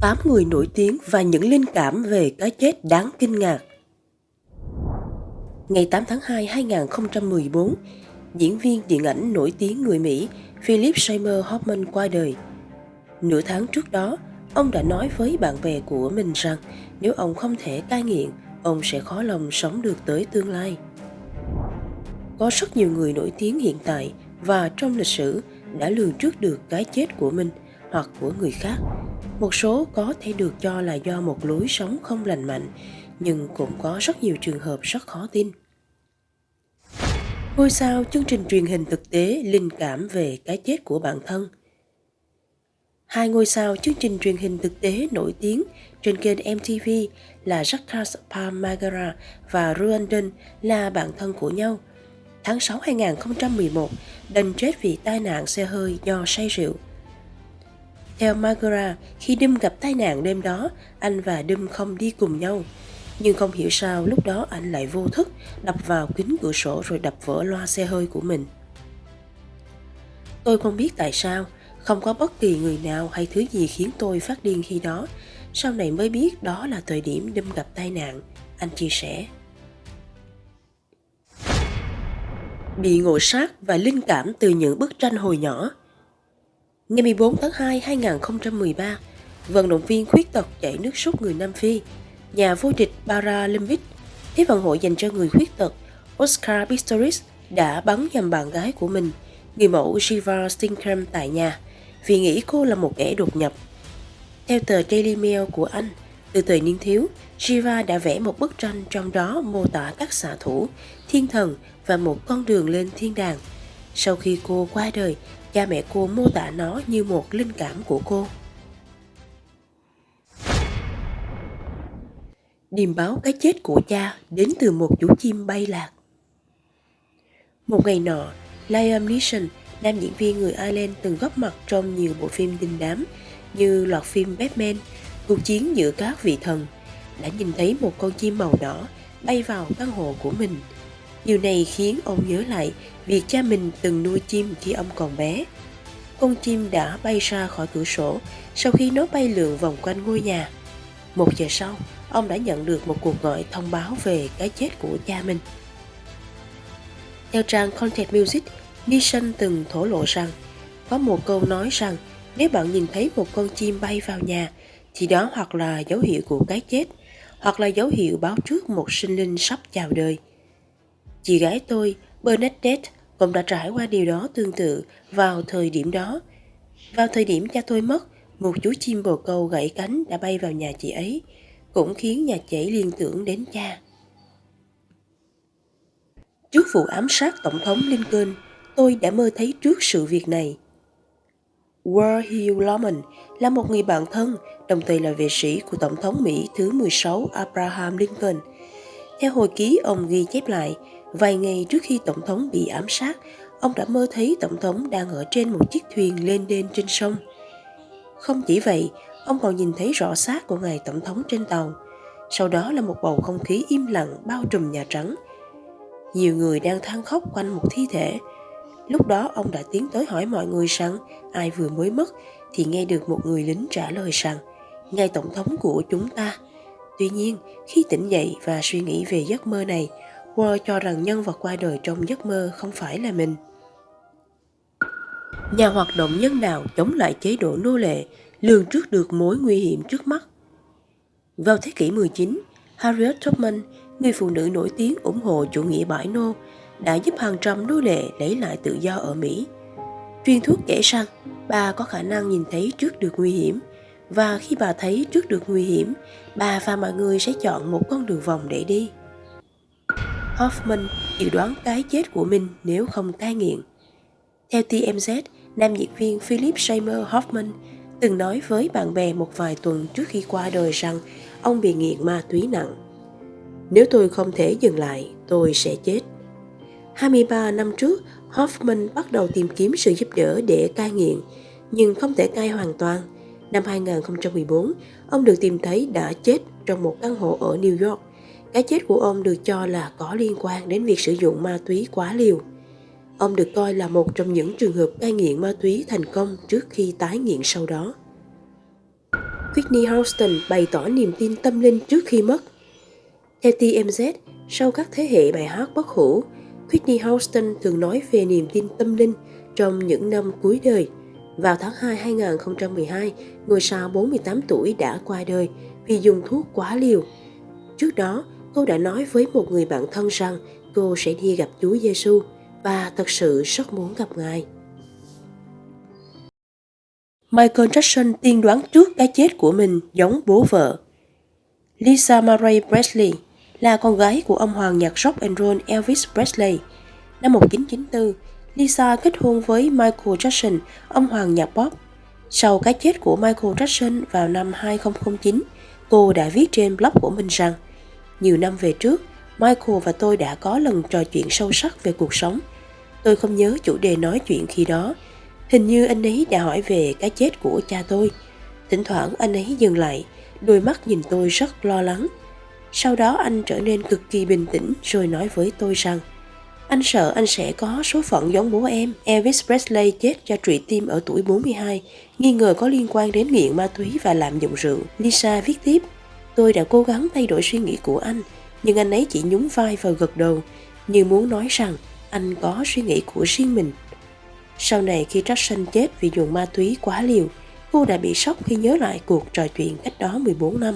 8 người nổi tiếng và những linh cảm về cái chết đáng kinh ngạc. Ngày 8 tháng 2 2014, diễn viên điện ảnh nổi tiếng người Mỹ Philip Seymour Hoffman qua đời. Nửa tháng trước đó, ông đã nói với bạn bè của mình rằng nếu ông không thể cai nghiện, ông sẽ khó lòng sống được tới tương lai. Có rất nhiều người nổi tiếng hiện tại và trong lịch sử đã lường trước được cái chết của mình hoặc của người khác. Một số có thể được cho là do một lối sống không lành mạnh, nhưng cũng có rất nhiều trường hợp rất khó tin. Ngôi sao chương trình truyền hình thực tế linh cảm về cái chết của bản thân. Hai ngôi sao chương trình truyền hình thực tế nổi tiếng trên kênh MTV là Jacques Palmagara và Ruandon là bạn thân của nhau. Tháng 6 2011, đành chết vì tai nạn xe hơi do say rượu. Theo Magura, khi Đâm gặp tai nạn đêm đó, anh và Đâm không đi cùng nhau. Nhưng không hiểu sao lúc đó anh lại vô thức đập vào kính cửa sổ rồi đập vỡ loa xe hơi của mình. Tôi không biết tại sao, không có bất kỳ người nào hay thứ gì khiến tôi phát điên khi đó. Sau này mới biết đó là thời điểm Đâm gặp tai nạn, anh chia sẻ. Bị ngộ sát và linh cảm từ những bức tranh hồi nhỏ – Ngày 14 tháng 2 2013, vận động viên khuyết tật chạy nước rút người Nam Phi, nhà vô địch Paralympic, Thế vận hội dành cho người khuyết tật Oscar Pistorius đã bắn nhầm bạn gái của mình, người mẫu Shiva Stinkham tại nhà, vì nghĩ cô là một kẻ đột nhập. Theo tờ Daily Mail của Anh, từ thời niên thiếu, Shiva đã vẽ một bức tranh trong đó mô tả các xạ thủ, thiên thần và một con đường lên thiên đàng. Sau khi cô qua đời, cha mẹ cô mô tả nó như một linh cảm của cô. Điềm báo cái chết của cha đến từ một chú chim bay lạc. Một ngày nọ, Liam Neeson, nam diễn viên người Ireland từng góp mặt trong nhiều bộ phim đình đám như loạt phim Batman, cuộc chiến giữa các vị thần, đã nhìn thấy một con chim màu đỏ bay vào căn hộ của mình. Điều này khiến ông nhớ lại việc cha mình từng nuôi chim khi ông còn bé. Con chim đã bay ra khỏi cửa sổ sau khi nó bay lượn vòng quanh ngôi nhà. Một giờ sau, ông đã nhận được một cuộc gọi thông báo về cái chết của cha mình. Theo trang Content Music, Nissan từng thổ lộ rằng có một câu nói rằng nếu bạn nhìn thấy một con chim bay vào nhà thì đó hoặc là dấu hiệu của cái chết hoặc là dấu hiệu báo trước một sinh linh sắp chào đời. Chị gái tôi, Bernadette, cũng đã trải qua điều đó tương tự vào thời điểm đó. Vào thời điểm cha tôi mất, một chú chim bồ câu gãy cánh đã bay vào nhà chị ấy, cũng khiến nhà chị liên tưởng đến cha. Trước vụ ám sát Tổng thống Lincoln, tôi đã mơ thấy trước sự việc này. War Hill Lawman là một người bạn thân, đồng thời là vệ sĩ của Tổng thống Mỹ thứ 16 Abraham Lincoln. Theo hồi ký ông ghi chép lại, Vài ngày trước khi Tổng thống bị ám sát, ông đã mơ thấy Tổng thống đang ở trên một chiếc thuyền lên đên trên sông. Không chỉ vậy, ông còn nhìn thấy rõ xác của ngài Tổng thống trên tàu. Sau đó là một bầu không khí im lặng bao trùm Nhà Trắng. Nhiều người đang than khóc quanh một thi thể. Lúc đó ông đã tiến tới hỏi mọi người rằng ai vừa mới mất thì nghe được một người lính trả lời rằng ngài Tổng thống của chúng ta. Tuy nhiên, khi tỉnh dậy và suy nghĩ về giấc mơ này, Wall cho rằng nhân vật qua đời trong giấc mơ không phải là mình. Nhà hoạt động nhân đạo chống lại chế độ nô lệ lường trước được mối nguy hiểm trước mắt. Vào thế kỷ 19, Harriet Tubman, người phụ nữ nổi tiếng ủng hộ chủ nghĩa bãi nô, đã giúp hàng trăm nô lệ lấy lại tự do ở Mỹ. Truyền thuyết kể rằng bà có khả năng nhìn thấy trước được nguy hiểm và khi bà thấy trước được nguy hiểm, bà và mọi người sẽ chọn một con đường vòng để đi. Hoffman dự đoán cái chết của mình nếu không cai nghiện. Theo TMZ, nam diễn viên Philip Seymour Hoffman từng nói với bạn bè một vài tuần trước khi qua đời rằng ông bị nghiện ma túy nặng. Nếu tôi không thể dừng lại, tôi sẽ chết. 23 năm trước, Hoffman bắt đầu tìm kiếm sự giúp đỡ để cai nghiện, nhưng không thể cai hoàn toàn. Năm 2014, ông được tìm thấy đã chết trong một căn hộ ở New York cái chết của ông được cho là có liên quan đến việc sử dụng ma túy quá liều. Ông được coi là một trong những trường hợp cai nghiện ma túy thành công trước khi tái nghiện sau đó. Whitney Houston bày tỏ niềm tin tâm linh trước khi mất. Theo TMZ, sau các thế hệ bài hát bất hủ, Whitney Houston thường nói về niềm tin tâm linh trong những năm cuối đời. Vào tháng 2 2012, ngôi sao 48 tuổi đã qua đời vì dùng thuốc quá liều. Trước đó, cô đã nói với một người bạn thân rằng cô sẽ đi gặp Chúa Giêsu và thật sự rất muốn gặp Ngài. Michael Jackson tiên đoán trước cái chết của mình giống bố vợ. Lisa Marie Presley là con gái của ông hoàng nhạc rock and roll Elvis Presley. Năm 1994, Lisa kết hôn với Michael Jackson, ông hoàng nhạc pop. Sau cái chết của Michael Jackson vào năm 2009, cô đã viết trên blog của mình rằng nhiều năm về trước, Michael và tôi đã có lần trò chuyện sâu sắc về cuộc sống. Tôi không nhớ chủ đề nói chuyện khi đó. Hình như anh ấy đã hỏi về cái chết của cha tôi. Thỉnh thoảng anh ấy dừng lại, đôi mắt nhìn tôi rất lo lắng. Sau đó anh trở nên cực kỳ bình tĩnh rồi nói với tôi rằng anh sợ anh sẽ có số phận giống bố em. Elvis Presley chết do trụy tim ở tuổi 42, nghi ngờ có liên quan đến nghiện ma túy và lạm dụng rượu. Lisa viết tiếp, tôi đã cố gắng thay đổi suy nghĩ của anh, nhưng anh ấy chỉ nhún vai và gật đầu, như muốn nói rằng anh có suy nghĩ của riêng mình. Sau này khi Jackson chết vì dùng ma túy quá liều, cô đã bị sốc khi nhớ lại cuộc trò chuyện cách đó 14 năm.